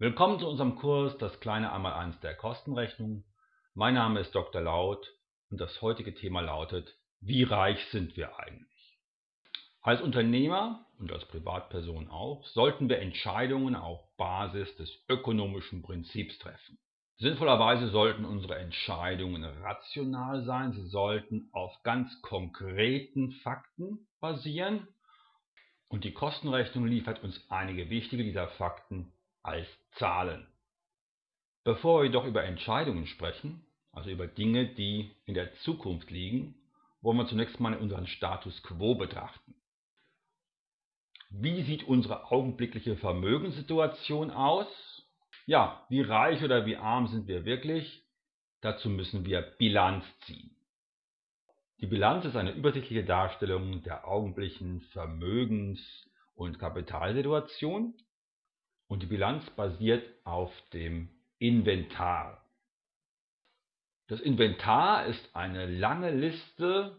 Willkommen zu unserem Kurs Das kleine Einmaleins der Kostenrechnung. Mein Name ist Dr. Laut und das heutige Thema lautet, wie reich sind wir eigentlich? Als Unternehmer und als Privatperson auch sollten wir Entscheidungen auf Basis des ökonomischen Prinzips treffen. Sinnvollerweise sollten unsere Entscheidungen rational sein, sie sollten auf ganz konkreten Fakten basieren und die Kostenrechnung liefert uns einige wichtige dieser Fakten als Zahlen. Bevor wir jedoch über Entscheidungen sprechen, also über Dinge, die in der Zukunft liegen, wollen wir zunächst mal unseren Status quo betrachten. Wie sieht unsere augenblickliche Vermögenssituation aus? Ja, wie reich oder wie arm sind wir wirklich? Dazu müssen wir Bilanz ziehen. Die Bilanz ist eine übersichtliche Darstellung der augenblicklichen Vermögens- und Kapitalsituation und die Bilanz basiert auf dem Inventar. Das Inventar ist eine lange Liste,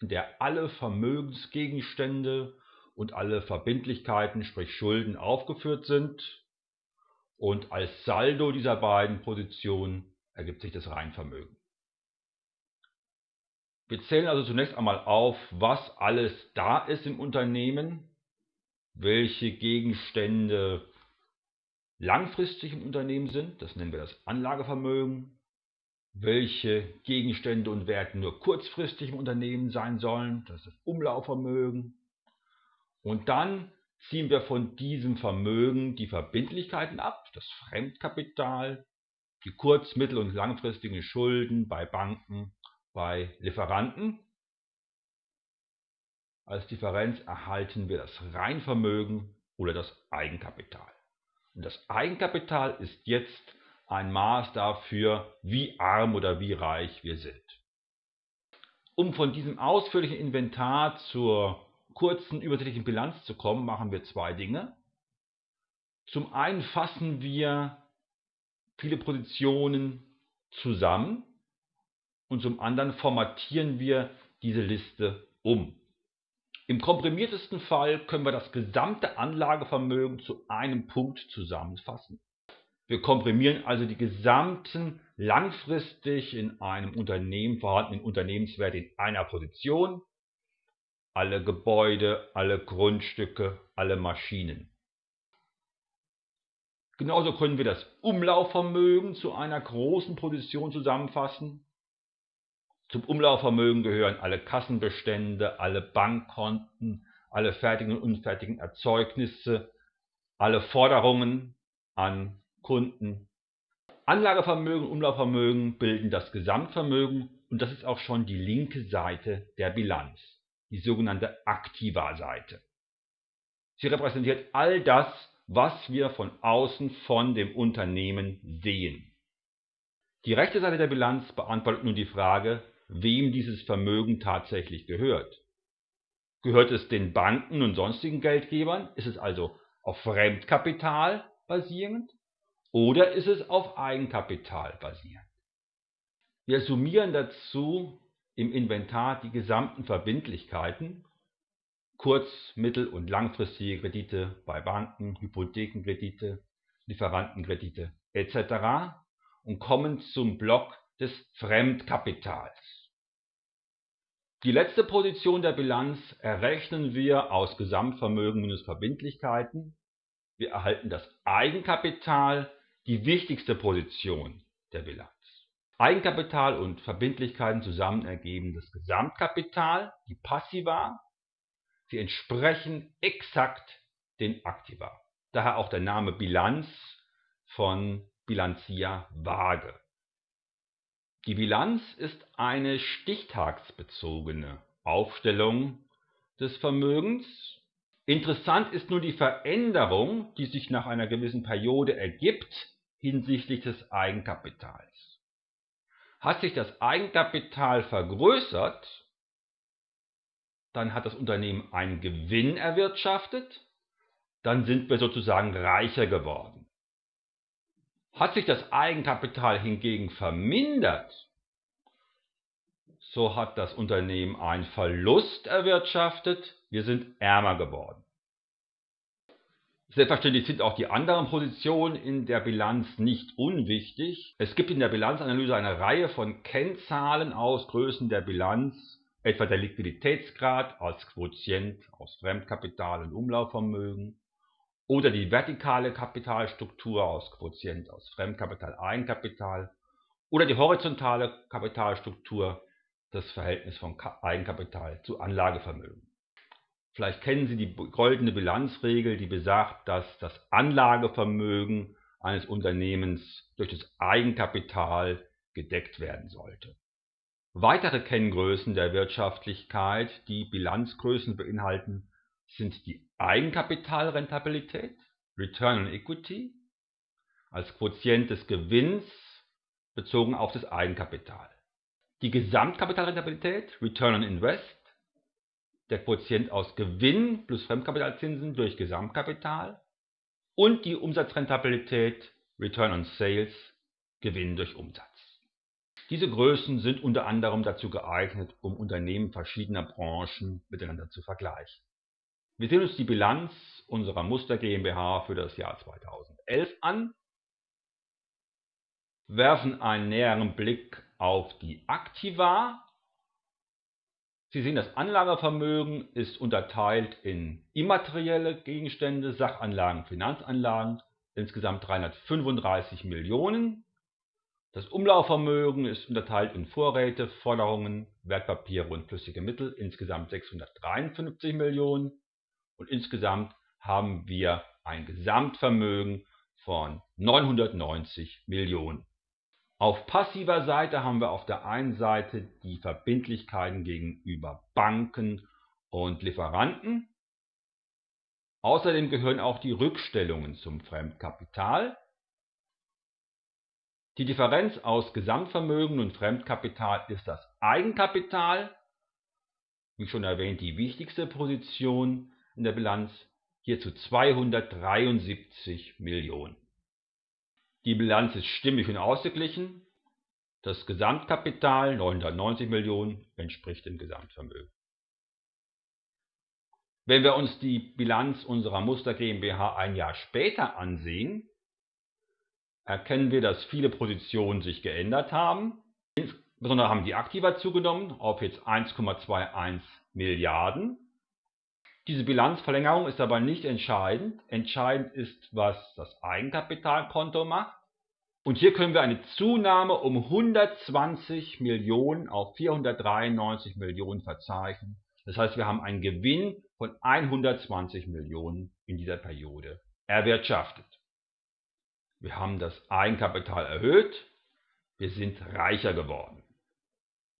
in der alle Vermögensgegenstände und alle Verbindlichkeiten, sprich Schulden, aufgeführt sind. Und als Saldo dieser beiden Positionen ergibt sich das Reinvermögen. Wir zählen also zunächst einmal auf, was alles da ist im Unternehmen, welche Gegenstände langfristig im Unternehmen sind, das nennen wir das Anlagevermögen, welche Gegenstände und Werte nur kurzfristig im Unternehmen sein sollen, das ist das Umlaufvermögen. Und dann ziehen wir von diesem Vermögen die Verbindlichkeiten ab, das Fremdkapital, die kurz-, mittel- und langfristigen Schulden bei Banken, bei Lieferanten. Als Differenz erhalten wir das Reinvermögen oder das Eigenkapital. Das Eigenkapital ist jetzt ein Maß dafür, wie arm oder wie reich wir sind. Um von diesem ausführlichen Inventar zur kurzen übersichtlichen Bilanz zu kommen, machen wir zwei Dinge. Zum einen fassen wir viele Positionen zusammen und zum anderen formatieren wir diese Liste um. Im komprimiertesten Fall können wir das gesamte Anlagevermögen zu einem Punkt zusammenfassen. Wir komprimieren also die gesamten langfristig in einem Unternehmen vorhandenen Unternehmenswerte in einer Position, alle Gebäude, alle Grundstücke, alle Maschinen. Genauso können wir das Umlaufvermögen zu einer großen Position zusammenfassen. Zum Umlaufvermögen gehören alle Kassenbestände, alle Bankkonten, alle fertigen und unfertigen Erzeugnisse, alle Forderungen an Kunden. Anlagevermögen und Umlaufvermögen bilden das Gesamtvermögen und das ist auch schon die linke Seite der Bilanz, die sogenannte Aktiva-Seite. Sie repräsentiert all das, was wir von außen von dem Unternehmen sehen. Die rechte Seite der Bilanz beantwortet nun die Frage, wem dieses Vermögen tatsächlich gehört. Gehört es den Banken und sonstigen Geldgebern? Ist es also auf Fremdkapital basierend? Oder ist es auf Eigenkapital basierend? Wir summieren dazu im Inventar die gesamten Verbindlichkeiten, kurz-, mittel- und langfristige Kredite bei Banken, Hypothekenkredite, Lieferantenkredite etc. und kommen zum Block des Fremdkapitals. Die letzte Position der Bilanz errechnen wir aus Gesamtvermögen minus Verbindlichkeiten. Wir erhalten das Eigenkapital, die wichtigste Position der Bilanz. Eigenkapital und Verbindlichkeiten zusammen ergeben das Gesamtkapital, die Passiva. Sie entsprechen exakt den Aktiva. Daher auch der Name Bilanz von Bilanzia Waage. Die Bilanz ist eine stichtagsbezogene Aufstellung des Vermögens. Interessant ist nur die Veränderung, die sich nach einer gewissen Periode ergibt hinsichtlich des Eigenkapitals. Hat sich das Eigenkapital vergrößert, dann hat das Unternehmen einen Gewinn erwirtschaftet, dann sind wir sozusagen reicher geworden. Hat sich das Eigenkapital hingegen vermindert, so hat das Unternehmen einen Verlust erwirtschaftet, wir sind ärmer geworden. Selbstverständlich sind auch die anderen Positionen in der Bilanz nicht unwichtig. Es gibt in der Bilanzanalyse eine Reihe von Kennzahlen aus Größen der Bilanz, etwa der Liquiditätsgrad als Quotient aus Fremdkapital und Umlaufvermögen oder die vertikale Kapitalstruktur aus Quotient aus Fremdkapital, Eigenkapital oder die horizontale Kapitalstruktur, das Verhältnis von Eigenkapital zu Anlagevermögen. Vielleicht kennen Sie die goldene Bilanzregel, die besagt, dass das Anlagevermögen eines Unternehmens durch das Eigenkapital gedeckt werden sollte. Weitere Kenngrößen der Wirtschaftlichkeit, die Bilanzgrößen beinhalten, sind die Eigenkapitalrentabilität, Return on Equity, als Quotient des Gewinns bezogen auf das Eigenkapital. Die Gesamtkapitalrentabilität, Return on Invest, der Quotient aus Gewinn plus Fremdkapitalzinsen durch Gesamtkapital und die Umsatzrentabilität, Return on Sales, Gewinn durch Umsatz. Diese Größen sind unter anderem dazu geeignet, um Unternehmen verschiedener Branchen miteinander zu vergleichen. Wir sehen uns die Bilanz unserer Muster GmbH für das Jahr 2011 an, werfen einen näheren Blick auf die Aktiva. Sie sehen, das Anlagevermögen ist unterteilt in immaterielle Gegenstände, Sachanlagen, Finanzanlagen, insgesamt 335 Millionen. Das Umlaufvermögen ist unterteilt in Vorräte, Forderungen, Wertpapiere und flüssige Mittel, insgesamt 653 Millionen und insgesamt haben wir ein Gesamtvermögen von 990 Millionen. Auf passiver Seite haben wir auf der einen Seite die Verbindlichkeiten gegenüber Banken und Lieferanten. Außerdem gehören auch die Rückstellungen zum Fremdkapital. Die Differenz aus Gesamtvermögen und Fremdkapital ist das Eigenkapital, wie schon erwähnt, die wichtigste Position in der Bilanz hierzu 273 Millionen. Die Bilanz ist stimmig und ausgeglichen. Das Gesamtkapital 990 Millionen entspricht dem Gesamtvermögen. Wenn wir uns die Bilanz unserer Muster GmbH ein Jahr später ansehen, erkennen wir, dass viele Positionen sich geändert haben. Insbesondere haben die Aktiva zugenommen auf jetzt 1,21 Milliarden diese Bilanzverlängerung ist aber nicht entscheidend. Entscheidend ist, was das Eigenkapitalkonto macht. Und hier können wir eine Zunahme um 120 Millionen auf 493 Millionen verzeichnen. Das heißt, wir haben einen Gewinn von 120 Millionen in dieser Periode erwirtschaftet. Wir haben das Eigenkapital erhöht. Wir sind reicher geworden.